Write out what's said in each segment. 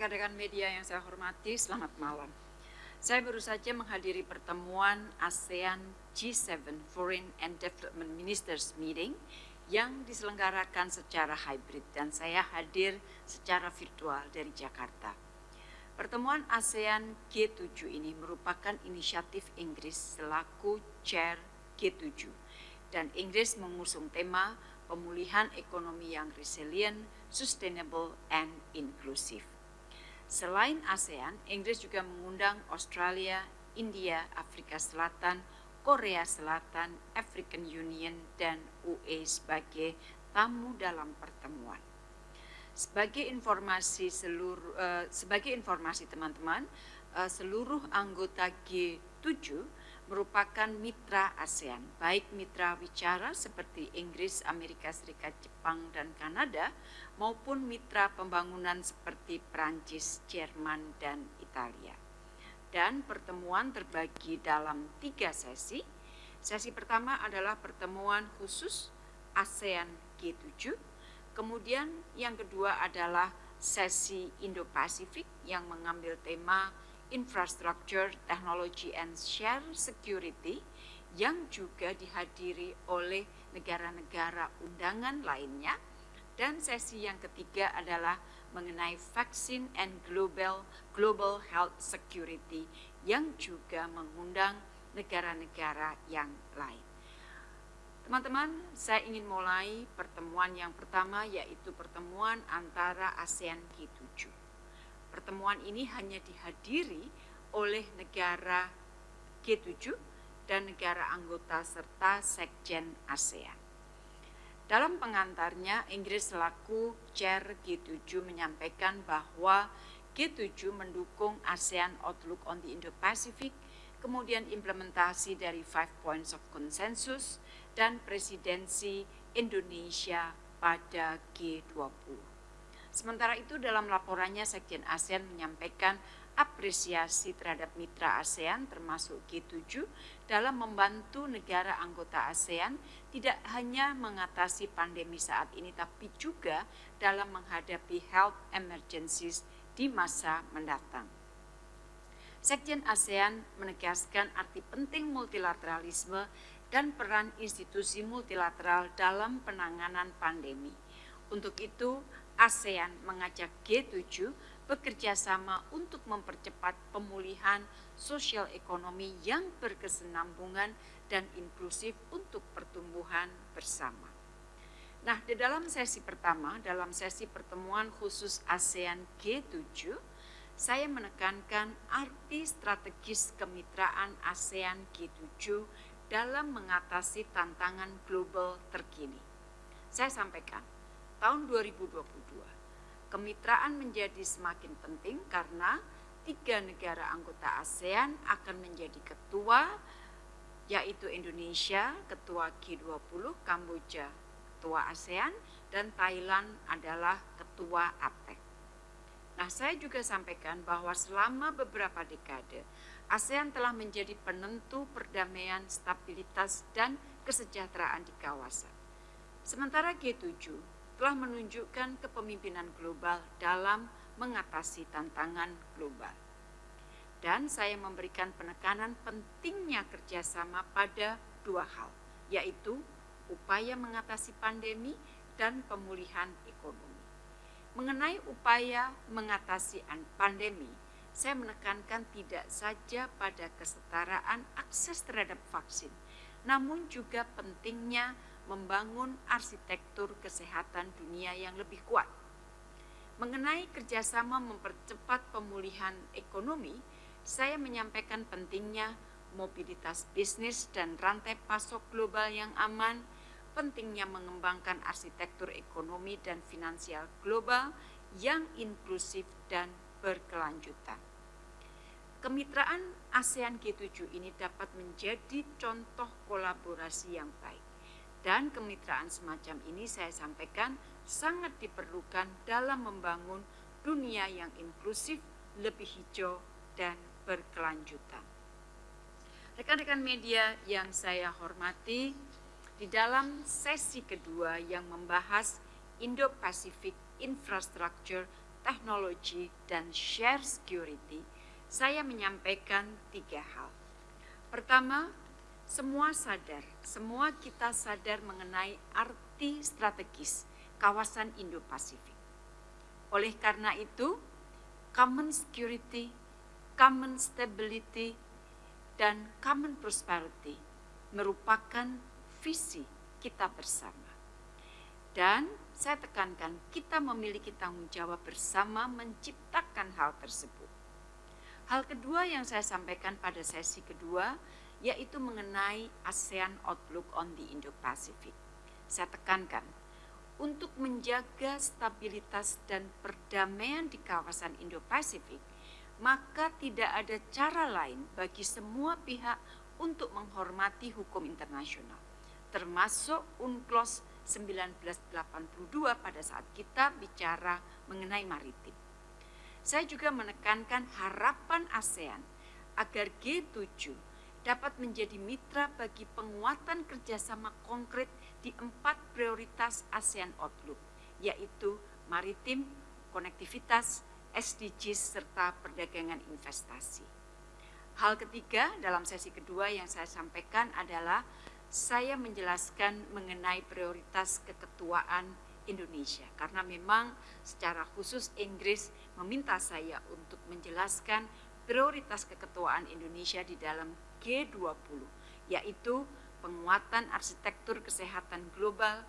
Rekan-rekan media yang saya hormati, selamat malam. Saya baru saja menghadiri pertemuan ASEAN G7 Foreign and Development Ministers Meeting yang diselenggarakan secara hybrid dan saya hadir secara virtual dari Jakarta. Pertemuan ASEAN G7 ini merupakan inisiatif Inggris selaku chair G7 dan Inggris mengusung tema pemulihan ekonomi yang resilient, sustainable, and inclusive. Selain ASEAN, Inggris juga mengundang Australia, India, Afrika Selatan, Korea Selatan, African Union, dan UE sebagai tamu dalam pertemuan. Sebagai informasi seluruh uh, sebagai informasi teman-teman, uh, seluruh anggota G7 merupakan mitra ASEAN, baik mitra bicara seperti Inggris, Amerika Serikat, Jepang, dan Kanada maupun mitra pembangunan seperti Prancis, Jerman, dan Italia. Dan pertemuan terbagi dalam tiga sesi. Sesi pertama adalah pertemuan khusus ASEAN G7. Kemudian yang kedua adalah sesi Indo-Pasifik yang mengambil tema Infrastructure, Technology, and Share Security yang juga dihadiri oleh negara-negara undangan lainnya dan sesi yang ketiga adalah mengenai vaksin and global global health security yang juga mengundang negara-negara yang lain. Teman-teman, saya ingin mulai pertemuan yang pertama yaitu pertemuan antara ASEAN G7. Pertemuan ini hanya dihadiri oleh negara G7 dan negara anggota serta Sekjen ASEAN. Dalam pengantarnya, Inggris selaku Chair G7 menyampaikan bahwa G7 mendukung ASEAN Outlook on the Indo-Pacific, kemudian implementasi dari Five Points of Consensus, dan presidensi Indonesia pada G20. Sementara itu dalam laporannya Sekjen ASEAN menyampaikan apresiasi terhadap mitra ASEAN termasuk G7 dalam membantu negara anggota ASEAN tidak hanya mengatasi pandemi saat ini tapi juga dalam menghadapi health emergencies di masa mendatang. Sekjen ASEAN menegaskan arti penting multilateralisme dan peran institusi multilateral dalam penanganan pandemi. Untuk itu, ASEAN mengajak G7 bekerja sama untuk mempercepat pemulihan sosial ekonomi yang berkesenambungan dan inklusif untuk pertumbuhan bersama. Nah, di dalam sesi pertama, dalam sesi pertemuan khusus ASEAN G7, saya menekankan arti strategis kemitraan ASEAN G7 dalam mengatasi tantangan global terkini. Saya sampaikan, tahun 2022 Kemitraan menjadi semakin penting karena tiga negara anggota ASEAN akan menjadi ketua, yaitu Indonesia, ketua G20, Kamboja, ketua ASEAN, dan Thailand adalah ketua APEC. Nah, saya juga sampaikan bahwa selama beberapa dekade, ASEAN telah menjadi penentu perdamaian, stabilitas, dan kesejahteraan di kawasan. Sementara G7 telah menunjukkan kepemimpinan global dalam mengatasi tantangan global. Dan saya memberikan penekanan pentingnya kerjasama pada dua hal, yaitu upaya mengatasi pandemi dan pemulihan ekonomi. Mengenai upaya mengatasi pandemi, saya menekankan tidak saja pada kesetaraan akses terhadap vaksin, namun juga pentingnya membangun arsitektur kesehatan dunia yang lebih kuat. Mengenai kerjasama mempercepat pemulihan ekonomi, saya menyampaikan pentingnya mobilitas bisnis dan rantai pasok global yang aman, pentingnya mengembangkan arsitektur ekonomi dan finansial global yang inklusif dan berkelanjutan. Kemitraan ASEAN G7 ini dapat menjadi contoh kolaborasi yang baik dan kemitraan semacam ini saya sampaikan sangat diperlukan dalam membangun dunia yang inklusif, lebih hijau, dan berkelanjutan. Rekan-rekan media yang saya hormati, di dalam sesi kedua yang membahas Indo-Pacific Infrastructure, teknologi, dan share security, saya menyampaikan tiga hal. Pertama, semua sadar, semua kita sadar mengenai arti strategis kawasan Indo-Pasifik. Oleh karena itu, common security, common stability, dan common prosperity merupakan visi kita bersama. Dan saya tekankan, kita memiliki tanggung jawab bersama menciptakan hal tersebut. Hal kedua yang saya sampaikan pada sesi kedua yaitu mengenai ASEAN Outlook on the Indo-Pacific. Saya tekankan, untuk menjaga stabilitas dan perdamaian di kawasan Indo-Pasifik, maka tidak ada cara lain bagi semua pihak untuk menghormati hukum internasional, termasuk UNCLOS 1982 pada saat kita bicara mengenai maritim. Saya juga menekankan harapan ASEAN agar G7 dapat menjadi mitra bagi penguatan kerjasama konkret di empat prioritas ASEAN Outlook, yaitu maritim, konektivitas, SDGs, serta perdagangan investasi. Hal ketiga dalam sesi kedua yang saya sampaikan adalah saya menjelaskan mengenai prioritas keketuaan Indonesia karena memang secara khusus Inggris meminta saya untuk menjelaskan prioritas keketuaan Indonesia di dalam G20 yaitu penguatan arsitektur kesehatan global,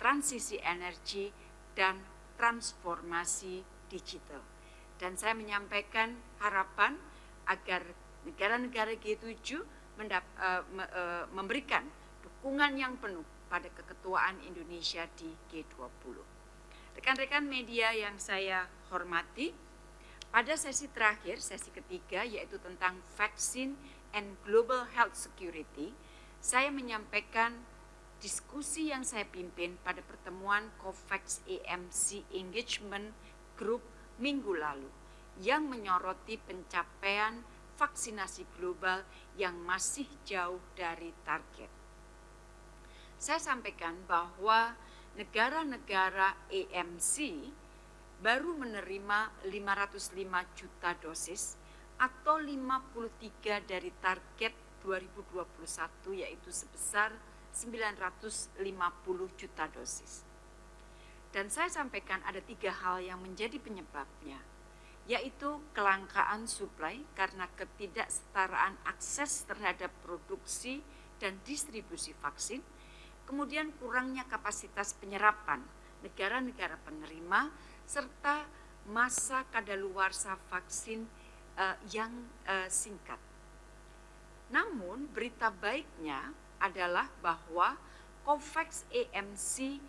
transisi energi dan transformasi digital. Dan saya menyampaikan harapan agar negara-negara G7 mendap, uh, me, uh, memberikan dukungan yang penuh pada keketuaan Indonesia di G20. Rekan-rekan media yang saya hormati, pada sesi terakhir, sesi ketiga yaitu tentang vaksin and global health security, saya menyampaikan diskusi yang saya pimpin pada pertemuan COVAX AMC Engagement Group minggu lalu yang menyoroti pencapaian vaksinasi global yang masih jauh dari target. Saya sampaikan bahwa negara-negara AMC baru menerima 505 juta dosis atau 53 dari target 2021 yaitu sebesar 950 juta dosis. Dan saya sampaikan ada tiga hal yang menjadi penyebabnya, yaitu kelangkaan suplai karena ketidaksetaraan akses terhadap produksi dan distribusi vaksin, kemudian kurangnya kapasitas penyerapan negara-negara penerima serta masa kadaluarsa vaksin uh, yang uh, singkat. Namun berita baiknya adalah bahwa COVAX AMC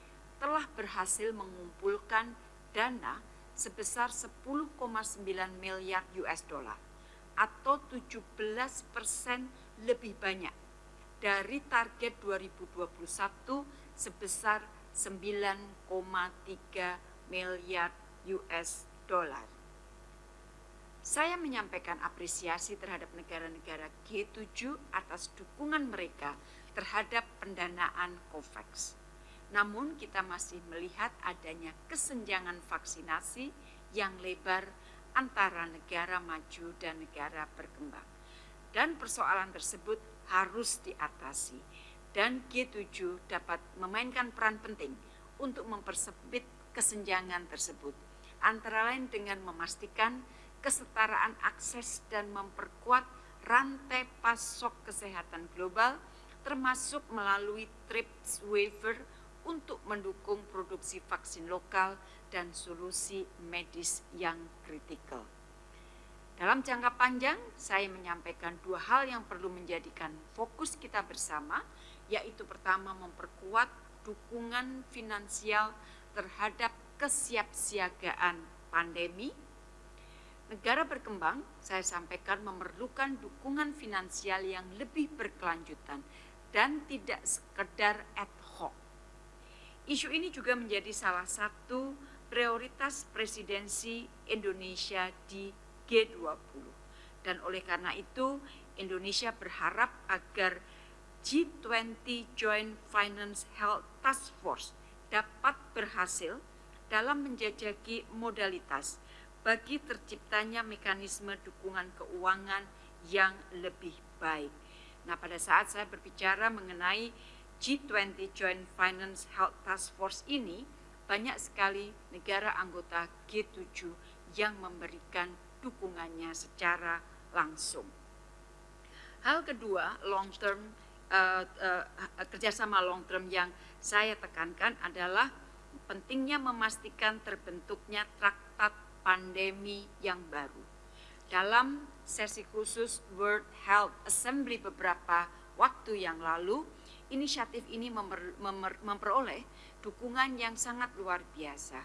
telah berhasil mengumpulkan dana sebesar 10,9 miliar US dollar atau 17 persen lebih banyak dari target 2021 sebesar 9,3 miliar US dollar. Saya menyampaikan apresiasi terhadap negara-negara G7 atas dukungan mereka terhadap pendanaan COVAX. Namun kita masih melihat adanya kesenjangan vaksinasi yang lebar antara negara maju dan negara berkembang. Dan persoalan tersebut harus diatasi dan G7 dapat memainkan peran penting untuk mempersempit kesenjangan tersebut antara lain dengan memastikan kesetaraan akses dan memperkuat rantai pasok kesehatan global termasuk melalui TRIPS waiver untuk mendukung produksi vaksin lokal dan solusi medis yang kritikal. Dalam jangka panjang, saya menyampaikan dua hal yang perlu menjadikan fokus kita bersama, yaitu pertama memperkuat dukungan finansial terhadap kesiapsiagaan pandemi. Negara berkembang, saya sampaikan memerlukan dukungan finansial yang lebih berkelanjutan dan tidak sekedar ad hoc. Isu ini juga menjadi salah satu prioritas presidensi Indonesia di G20. Dan oleh karena itu Indonesia berharap agar G20 Joint Finance Health Task Force dapat berhasil dalam menjajaki modalitas bagi terciptanya mekanisme dukungan keuangan yang lebih baik. Nah, pada saat saya berbicara mengenai G20 Joint Finance Health Task Force ini, banyak sekali negara anggota G7 yang memberikan dukungannya secara langsung. Hal kedua, long term uh, uh, kerjasama long term yang saya tekankan adalah pentingnya memastikan terbentuknya traktat pandemi yang baru. Dalam sesi khusus World Health Assembly beberapa waktu yang lalu, inisiatif ini memper, memper, memperoleh dukungan yang sangat luar biasa.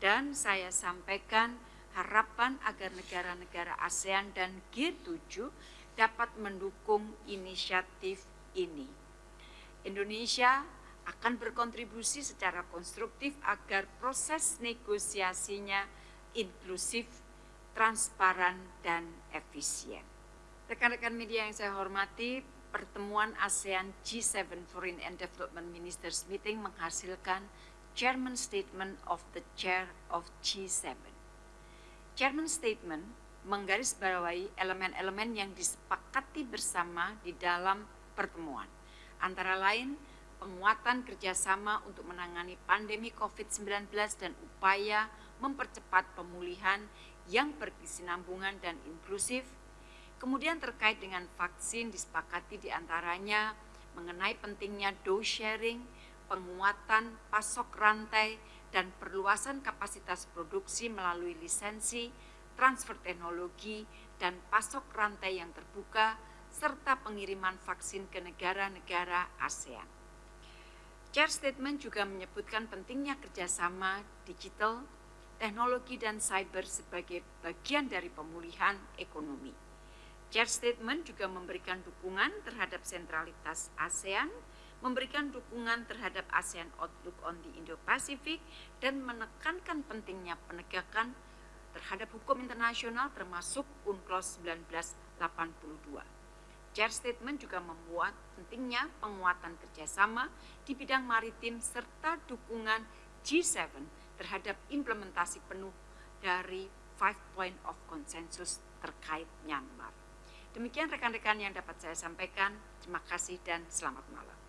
Dan saya sampaikan harapan agar negara-negara ASEAN dan G7 dapat mendukung inisiatif ini. Indonesia akan berkontribusi secara konstruktif agar proses negosiasinya inklusif, transparan, dan efisien. Rekan-rekan media yang saya hormati, pertemuan ASEAN G7 Foreign and Development Ministers Meeting menghasilkan Chairman Statement of the Chair of G7. Chairman Statement menggarisbawahi elemen-elemen yang disepakati bersama di dalam pertemuan. Antara lain, penguatan kerjasama untuk menangani pandemi COVID-19 dan upaya mempercepat pemulihan yang berkesinambungan dan inklusif. Kemudian terkait dengan vaksin disepakati di antaranya mengenai pentingnya dose sharing, penguatan pasok rantai, dan perluasan kapasitas produksi melalui lisensi, transfer teknologi, dan pasok rantai yang terbuka, serta pengiriman vaksin ke negara-negara ASEAN. Chair Statement juga menyebutkan pentingnya kerjasama digital, teknologi, dan cyber sebagai bagian dari pemulihan ekonomi. Chair Statement juga memberikan dukungan terhadap sentralitas ASEAN, memberikan dukungan terhadap ASEAN Outlook on the Indo-Pacific, dan menekankan pentingnya penegakan terhadap hukum internasional termasuk UNCLOS 1982. Chair Statement juga membuat pentingnya penguatan kerjasama di bidang maritim serta dukungan G7 terhadap implementasi penuh dari Five Point of Consensus terkait Myanmar. Demikian rekan-rekan yang dapat saya sampaikan. Terima kasih dan selamat malam.